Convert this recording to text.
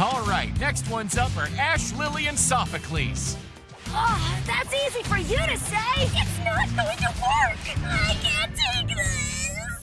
All right, next one's up are Ash, Lily, and Sophocles. Oh, that's easy for you to say.